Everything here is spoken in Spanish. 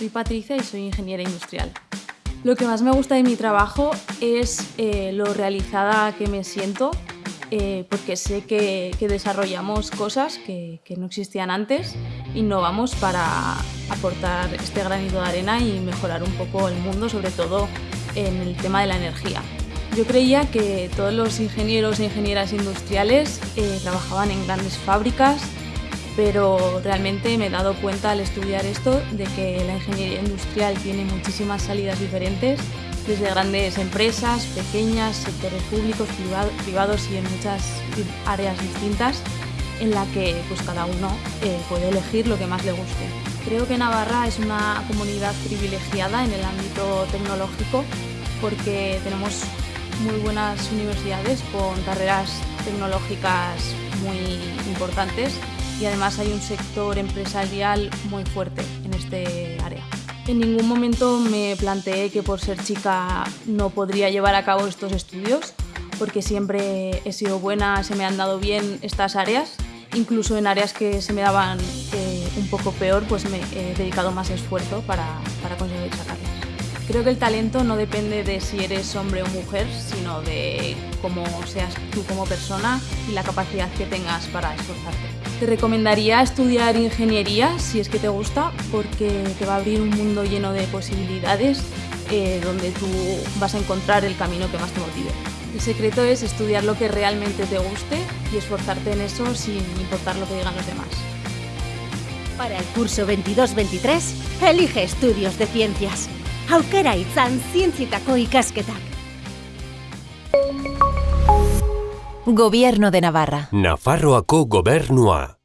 soy Patricia y soy ingeniera industrial. Lo que más me gusta de mi trabajo es eh, lo realizada que me siento, eh, porque sé que, desarrollamos cosas que, que, no existían antes, innovamos para aportar este granito de arena y mejorar un poco el mundo, sobre todo en el tema de la energía. Yo creía que todos los ingenieros e ingenieras industriales eh, trabajaban en grandes fábricas, pero realmente me he dado cuenta al estudiar esto de que la ingeniería industrial tiene muchísimas salidas diferentes, desde grandes empresas, pequeñas, sectores públicos, privados y en muchas áreas distintas, en la que pues, cada uno eh, puede elegir lo que más le guste. Creo que Navarra es una comunidad privilegiada en el ámbito tecnológico porque tenemos muy buenas universidades con carreras tecnológicas muy importantes y además hay un sector empresarial muy fuerte en este área. En ningún momento me planteé que por ser chica no podría llevar a cabo estos estudios porque siempre he sido buena, se me han dado bien estas áreas, incluso en áreas que se me daban eh, un poco peor, pues me he dedicado más esfuerzo para, para conseguir sacarlas. Creo que el talento no depende de si eres hombre o mujer, sino de cómo seas tú como persona y la capacidad que tengas para esforzarte. Te recomendaría estudiar ingeniería si es que te gusta, porque te va a abrir un mundo lleno de posibilidades eh, donde tú vas a encontrar el camino que más te motive. El secreto es estudiar lo que realmente te guste y esforzarte en eso sin importar lo que digan los demás. Para el curso 22-23, elige estudios de ciencias. Aukera izan zientzietako ikasketak. Gobierno de Navarra. Nafarroako gobernua.